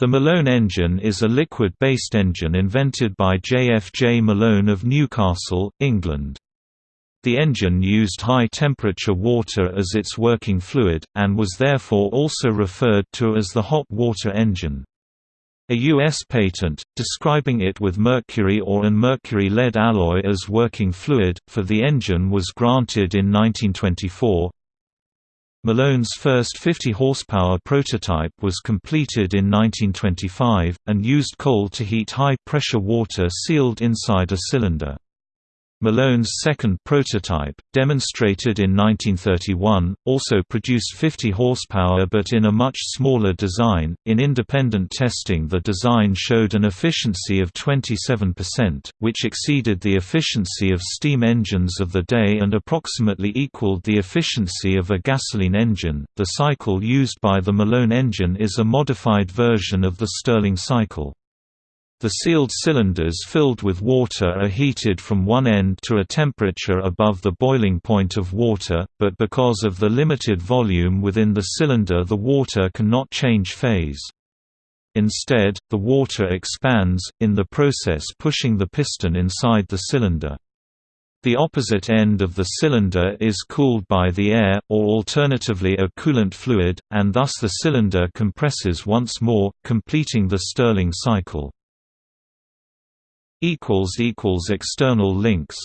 The Malone engine is a liquid-based engine invented by J. F. J. Malone of Newcastle, England. The engine used high-temperature water as its working fluid, and was therefore also referred to as the hot water engine. A U.S. patent, describing it with mercury or an mercury-lead alloy as working fluid, for the engine was granted in 1924, Malone's first 50 horsepower prototype was completed in 1925, and used coal to heat high-pressure water sealed inside a cylinder. Malone's second prototype, demonstrated in 1931, also produced 50 horsepower but in a much smaller design. In independent testing, the design showed an efficiency of 27%, which exceeded the efficiency of steam engines of the day and approximately equaled the efficiency of a gasoline engine. The cycle used by the Malone engine is a modified version of the Stirling cycle. The sealed cylinders filled with water are heated from one end to a temperature above the boiling point of water, but because of the limited volume within the cylinder the water cannot change phase. Instead, the water expands, in the process pushing the piston inside the cylinder. The opposite end of the cylinder is cooled by the air, or alternatively a coolant fluid, and thus the cylinder compresses once more, completing the Stirling cycle. External links